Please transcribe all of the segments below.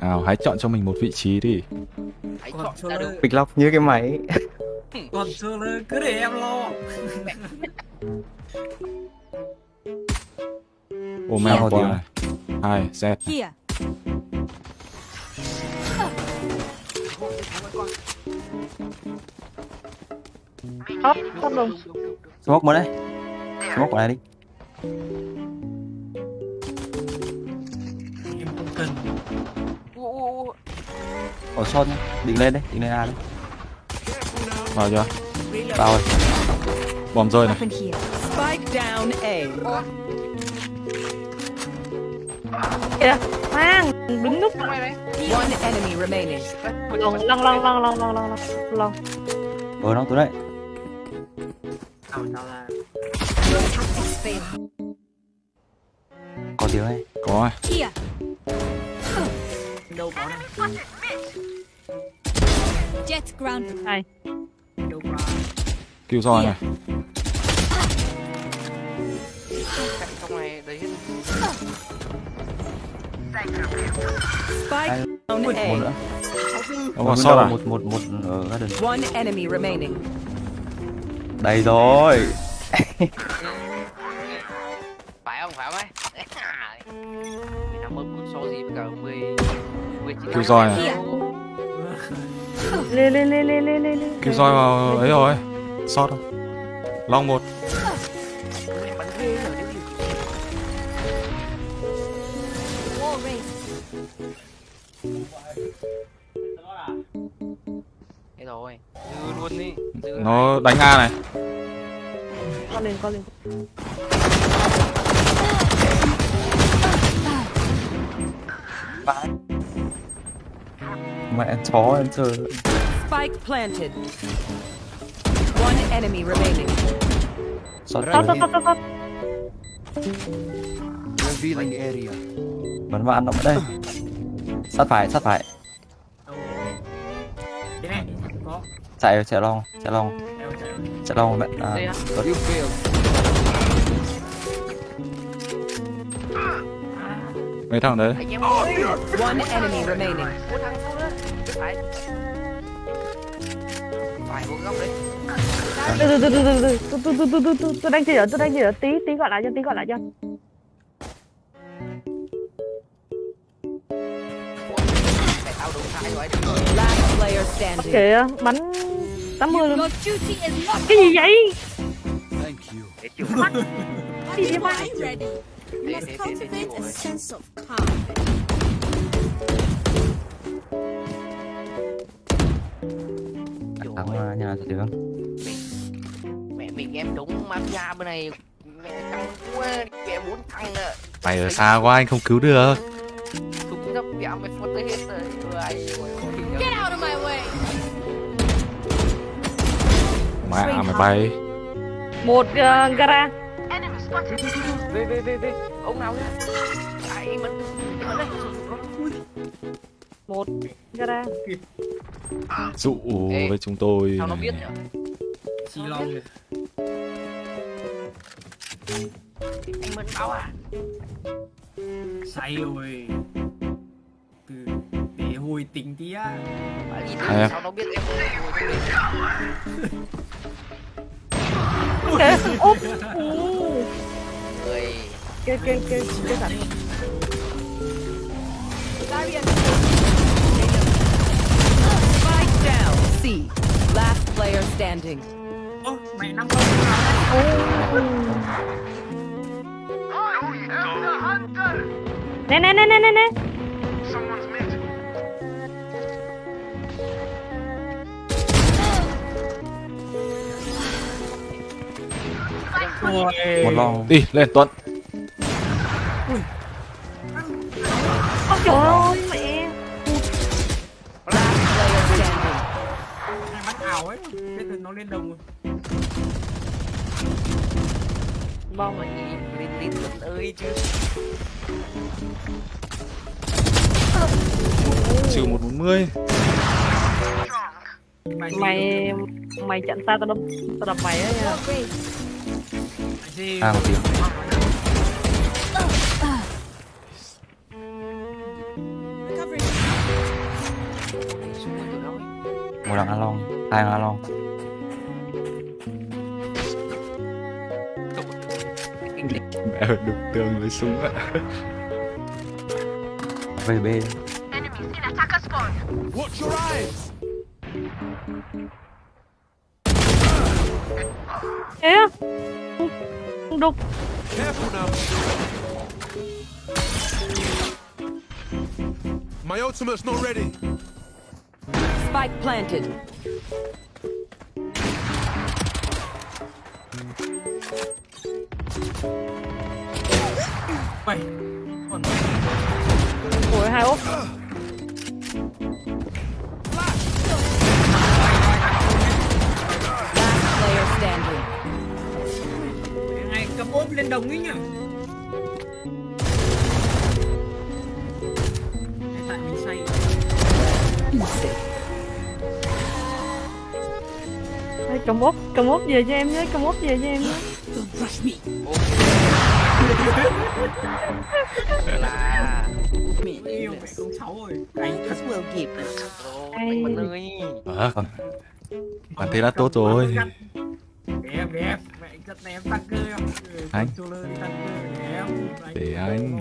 nào hãy chọn cho mình một vị trí đi. Hãy chọn cho ra nó- được. Big Lock như cái máy. Còn chưa là cứ để em lo. Ô mèo này hai z. Hop, hop luôn. Smoke một đấy. Smoke vào đây đi Son nhá. Định lên đấy Định lên A đấy. Vào chưa? Vào rồi. Bom rơi này. Weapon here. Spike down A. Kìa, mang, này đấy One enemy remaining. Lon, lon, lon, lon, lon, lon, lon, lon. Ờ nó đấy. Nào là Có tiếng này có này có. Cứu roi này. Chạy trong này đấy. Hết Spike down Một A. nó còn sót à Một một một ở garden. One enemy remaining. Đây rồi. Phải không phải không ấy? Mình nằm mơ cũng so gì với cả 10 10 chín cứu roi này. Here. Lên, lên, lên, lên, lên, lên. cứu roi vào ấy rồi sót không long một thế rồi dư luôn đi dư nó đánh a này Con lên, con lên. Mẹ chó em chơi Spike planted. One enemy remaining. Revealing area. Bắn vào ăn động đây. Sát phải, sát phải. Chạy chạy long, chạy long. Chạy long bạn à. Mấy thằng đấy. One enemy remaining. Từ từ từ từ từ từ từ từ từ từ từ tôi đang chỉ ở tôi đang chỉ ở tí tí gọi lại cho tí gọi lại cho kìa bắn 80 luôn cái gì vậy cái gì vậy à, nhà được? Mẹ mình em đúng mafia bên này. Mẹ căng quá mẹ bốn thằng nữa mày ở xa quá anh không cứu được. Súng nó mẹ mày phốt tới hết rồi. Get out of my way. mẹ mày bay. Một uh, gara. Về về về về. Ông nào nhá. Ai bắn bắn đây một gara dụ Ê, với chúng tôi. Sao nó biết nhở chi long. Rồi anh mẫn báo à? Say rồi. Từ để hồi tình tí á. Bà đi em? sao nó biết em kìa úp. Người kìa kìa kìa kìa sẵn Spike standing. ơ mẹ năm con nào nè nè nè nè nè nè. Một long đi lên tuấn. Ôi trời ơi nó lên đồng rồi. Mong là lên lên tận ơi chứ. Trừ một bốn mươi. Mày mày chặn xa tao đập tao đập mày ấy à một tiếng. Một đằng a long hai đằng long mẹ đục tường với súng ạ. Vb thế á? Không đục. My ultimate's not ready. Spike planted. Mày Còn ủa hai úp Last player standing. ngày cầm ốp lên đồng ấy nhá Tại mình say. Cầm úp cầm úp về cho em nhé cầm úp về cho em nhé là Yêu mẹ con cháu rồi Anh thật will kịp Ôi, mình ơi à, bạn thế là tốt rồi Đẹp đẹp Mẹ chất này em tăng cơ Anh. Để anh.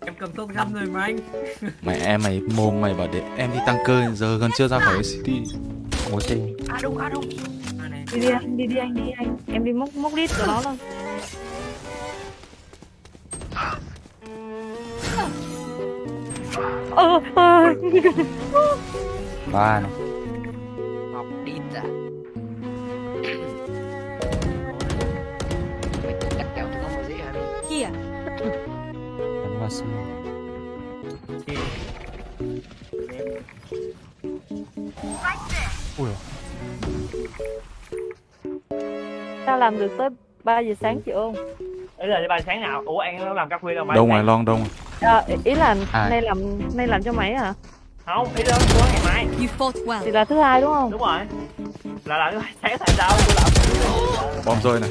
Em cầm tốt găm rồi mà anh mẹ em mày mồm mày bảo để em đi tăng cơ giờ gần chưa ra khỏi city một c À đúng à đúng đi đi anh đi đi anh đi anh. Em đi móc móc đít của nó luôn. Ờ ờ. Ba này. Học đi à. Mày cắt kéo chúng nó sao làm được tới 3 giờ sáng chị ôn Đấy là ba sáng nào? Ủa anh nó làm các khuya đâu mà đâu ngoài lon đâu à, ý là À. nay làm nay làm cho máy hả Không, ý đó của ngày mai You fought well. thì là thứ hai đúng không Đúng rồi Là là thứ hai sáng tại sao tôi làm bom rơi này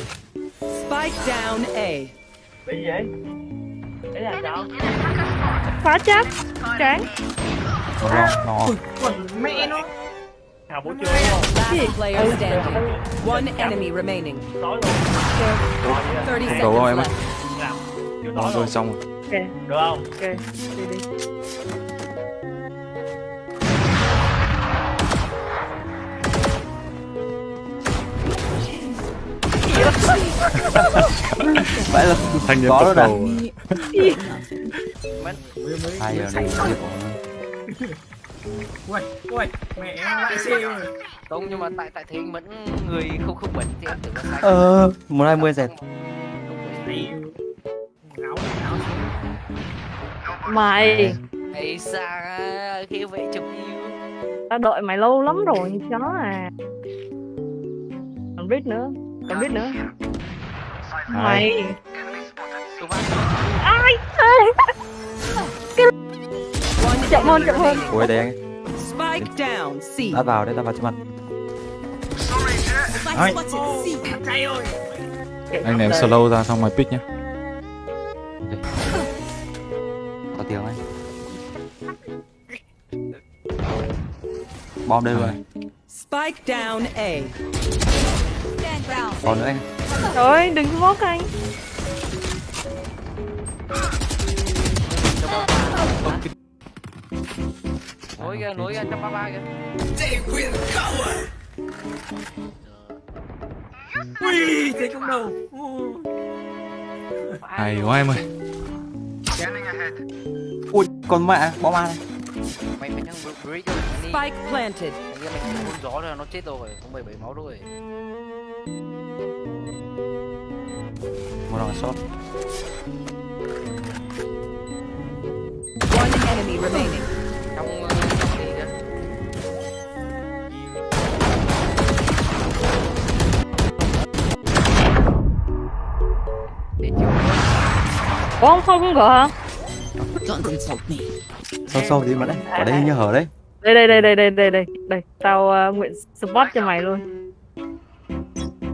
Spike down A. Bị gì vậy? Đấy là sao? phá chắc tráng một long long off. Quần mẹ nó Hào buổi không? Em ơi. Làm. Rồi xong rồi. Ok. Được không? Ok. Đi đi. phải là thành nhân có rồi nè à. hay rồi Ui ui Mẹ lại xe rồi Không nhưng mà tại tại thế anh vẫn người không không bẩn thì em tưởng là sai ờ một hai mươi ngáo mày. Ây xa khi vậy chụp yêu tao đợi mày lâu lắm rồi chó à. Còn biết nữa còn biết nữa. Mày. Ai? One chậm hơn chậm hơn. Ui đây anh. Spike down C. đã vào đây ta vào cho mặt. Ơi. Anh ném slow ra xong mày pick nhá. Có tiếng anh bom đây rồi. Spike down A. Còn nữa anh. Trời ơi đừng có móc anh nối kìa, lối kìa, 133 kìa. They will cover. Ui, thế trong đầu. Ai quá em ơi. Ui, con mẹ, bom ma này. Mày. Spike planted. Hình như mình gió rồi, nó chết rồi, không 17 máu rồi. Một đòn shot. Trong ờ, Ủa không không không gỡ hả? Sâu sâu đi mà đấy, ở đây như hở đấy. Đây đây đây đây đây đây đây. Đây Tao uh, nguyện support cho mày luôn.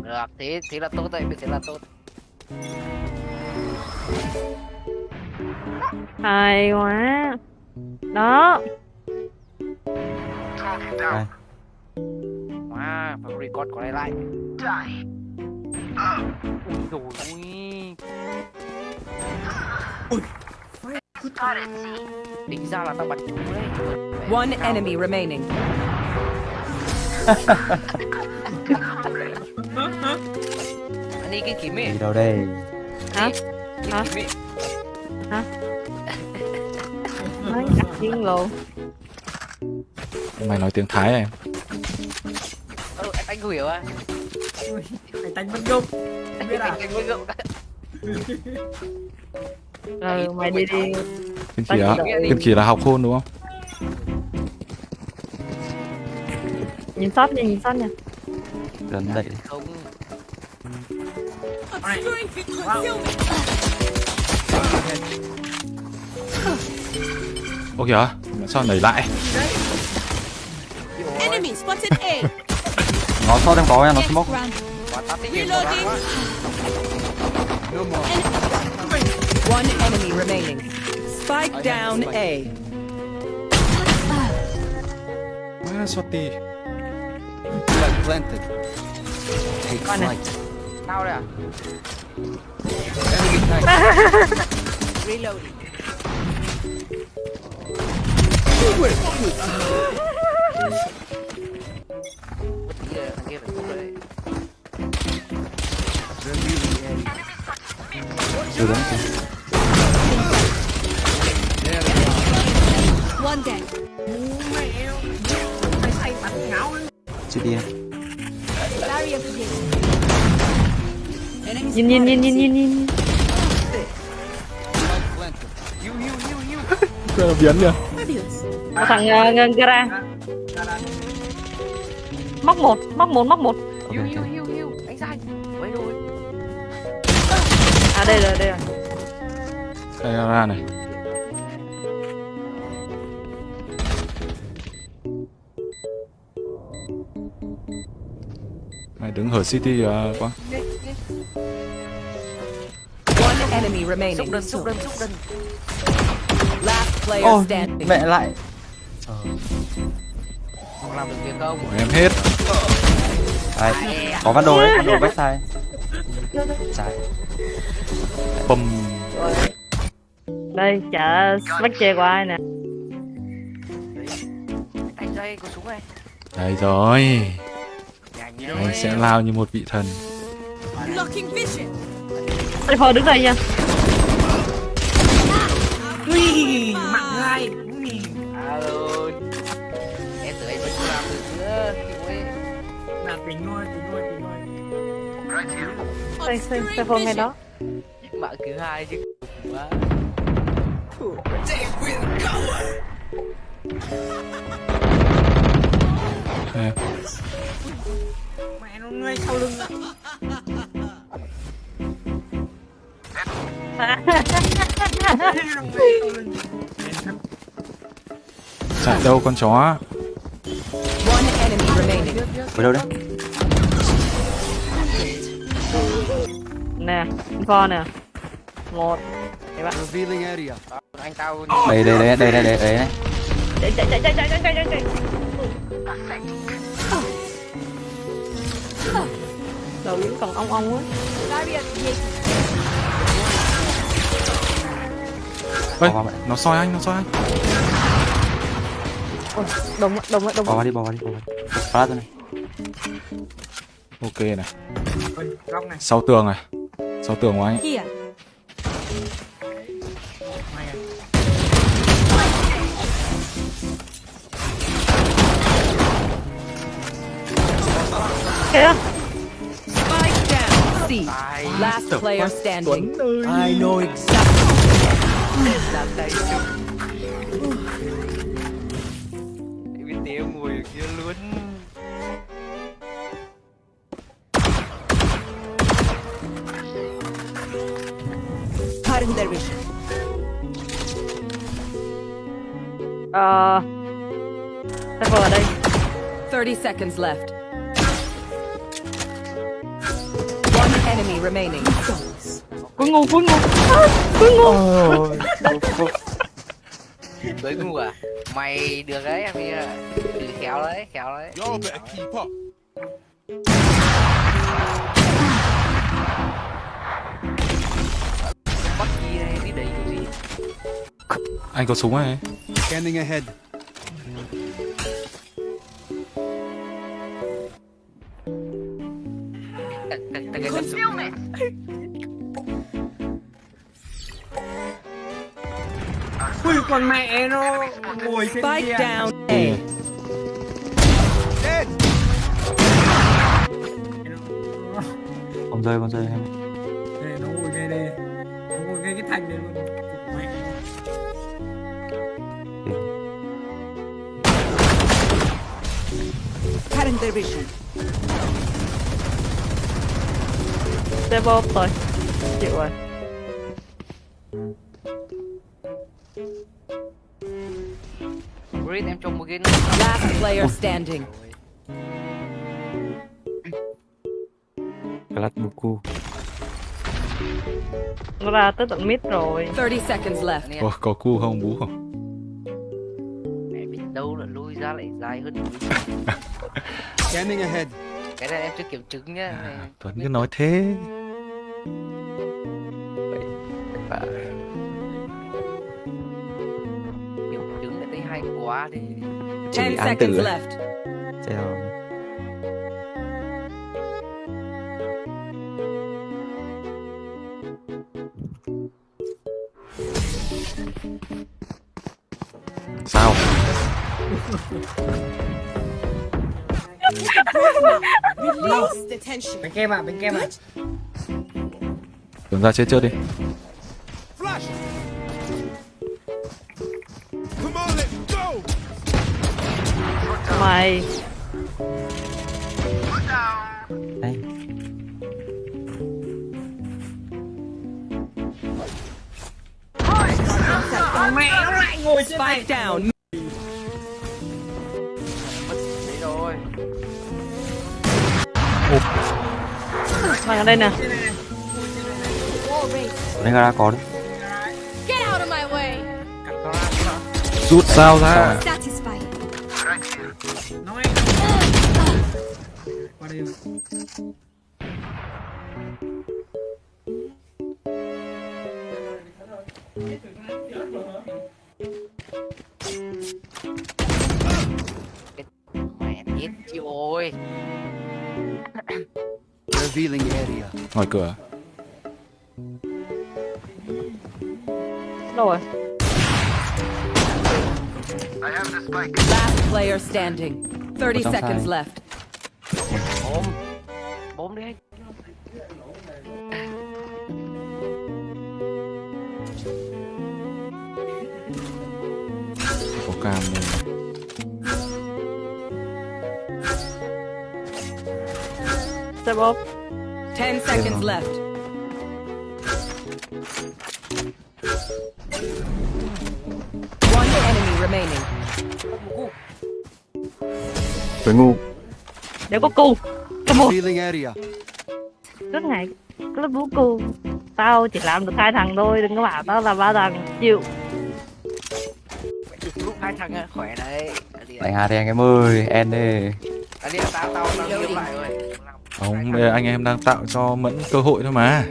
Được, thế, thế là tốt đấy, thế là tốt. Hay quá. Đó. Wow, phải record của lại lại Ui dồi ui. Tính ra là tao bắn trúng đấy. One enemy remaining. Anh đi cái kiếm ấy. gì đâu đây hả Hả? ấy. nói ngạc nhiên luôn mày nói tiếng thái à em anh, anh hiểu à? Ui, Phải tanh bất gốc. Biết à? ừ mày đi đi. Kiên kỳ là là học khôn đúng không? Nhìn sót nha nhìn sót nha. Gần đậy đi Không. ô kìa sao nảy lại? Enemy spotted A. nó cho em nó smoke One enemy remaining. Spike down A. Planted. Take flight. Now Reloading. Durante. Chị đi em yin yin yin yin. một, một, một. Đây rồi đây rồi đây là ra này mày đứng hở city à, quá One enemy Xúc remaining. đơn, xúc đơn, xúc đơn. Last player ô standing. mẹ lại Không làm được việc không? của em hết đây có văn đồ đấy văn đồ backside trái bầm đây chợ bắt chè của ai nè Anh dây có súng này. đây rồi anh sẽ lao như một vị thần đây thôi đứng đây nha Ui, mặn Ui, Alo. Em tưởng anh vẫn chưa làm được nữa. Là tính thôi, tính thôi, tính thôi đây Obscuring thôi ngay vision. đó Mạng thứ hai chứ. Quá. Mẹ nó ngay sau lưng ạ. Chạy đâu con chó ở đâu đấy? Nè info nè một. Đấy bạn. Ờ, anh tao Đây đây đây đây đây đây đây này Chạy chạy chạy chạy chạy chạy chạy chạy Đầu những còn ong ong ấy Ê, nó soi anh, nó soi anh. Ôi, đồng đồng đồng Bỏ đi, bỏ đi, bỏ đi. Phá ra này. Ok này. Sau tường này. Sau tường của anh. Ấy kaya? Spike down. C. Last player standing. I know exactly. Evitei o molho, que Uh, 30 seconds left. Enemy remaining. cuối ngu cuối ngu À, cuối ngu Cưới ngu à? Mày được đấy em đi à. Ừ, khéo đấy, khéo đấy. Bắt gì này, đi đấy gì? Anh có súng này. Scanning ahead. Tặng cái Concealment. ui con mẹ nó ngồi trên Spike kia down A. Dead. Không rơi, không rơi em. Đây, nó ngồi ngay đây nó ngồi ngay cái thành này luôn Current division. Step up rồi chịu rồi Breed em trông một cái Last player standing. Clad Buku. nó ra tới tận mid rồi 30 seconds left. Ủa, có cu không bú không? Mẹ biết đâu là lui ra lại dài hơn Scanning ahead. Cái này em chưa kiểm chứng nhá này. Tuấn cứ nói thế. kiểm chứng lại thấy hay quá thì 10 án seconds tử. left. Treo. Sao? Bên kem à bên kem à Tuấn ra chết trước đi. Mày. Đây. mẹ nó lại ngồi trên down. Mày ở đây nè. Lên gara có đấy. Rút sao ra. Mẹ biết chị ơi Revealing area. Ngoài cửa. đâu rồi Last player standing. 30 trong seconds side. left. bốm bốm đi anh Có cam này. step up 10 seconds left. One enemy remaining. Tuấn ngu. để có cu come on Revealing area. rất ngại cái lớp bú cu tao chỉ làm được hai thằng thôi đừng có bảo tao là ba thằng chịu lúc hai thằng khỏe đấy hạt đi anh em ơi. En đi. Ở đi tao tao tao đi lại rồi Không, bây giờ anh em đang tạo cho Mẫn cơ hội thôi mà.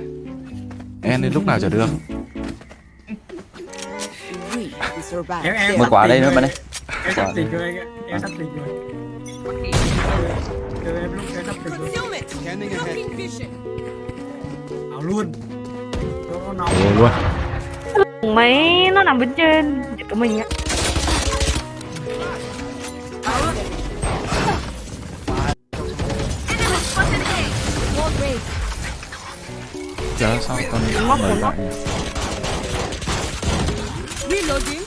En đến lúc nào chả được. Em em Một quả đây nữa bạn ơi. em sắp tỉnh rồi anh ạ em sắp tỉnh rồi Chờ em lúc em sắp tỉnh rồi Concealment. Scanning ahead. Blocking vision. ảo luôn nó nóng luôn. mấy nó nằm bên trên giật của mình á Chả sao con mời lại nhỉ? Reloading.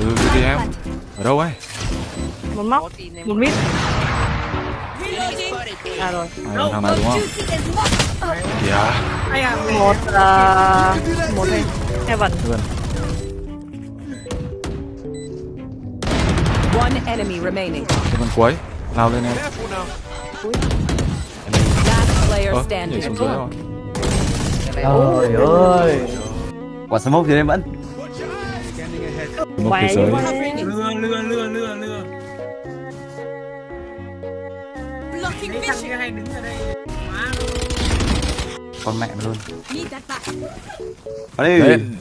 Ừ, đi đi em. Ở đâu ấy? một móc một mít à rồi À, thằng này đúng không? Locked. Yeah. ai à một là một đây heaven Luôn. One enemy remaining. Con cuối. Lao lên em. Careful Ơ, nhảy standing. xuống dưới rồi. Trời ơi. quả smoke thì vẫn ahead. một Quay thế giới lừa lừa lừa lừa lừa Blocking đấy thằng vision. kia hay đứng ở đây luôn con mẹ luôn Need that back. vào đi lên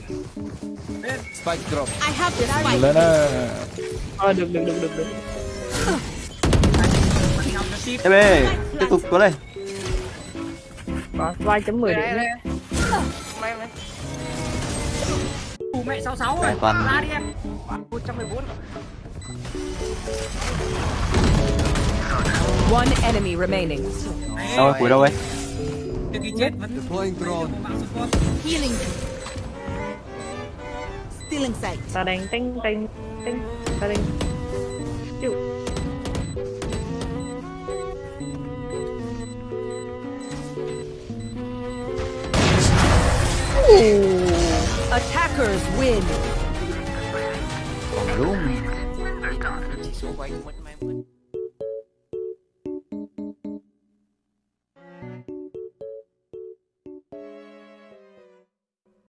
Spike drop. I have the spike. lên đó Ờ, được được được được được tiếp đi tiếp tục có đây có vai chấm mười điểm đấy. mày mày. Ủa, mẹ 66 rồi. Toàn- ra đi em. 114 One enemy remaining. đâu rồi cuối đâu ấy? Từ khi chết vẫn Deploying drone. mạng support. Healing. In sight. ta đang tinh tinh tinh ta đang chịu Ooh. Attackers win.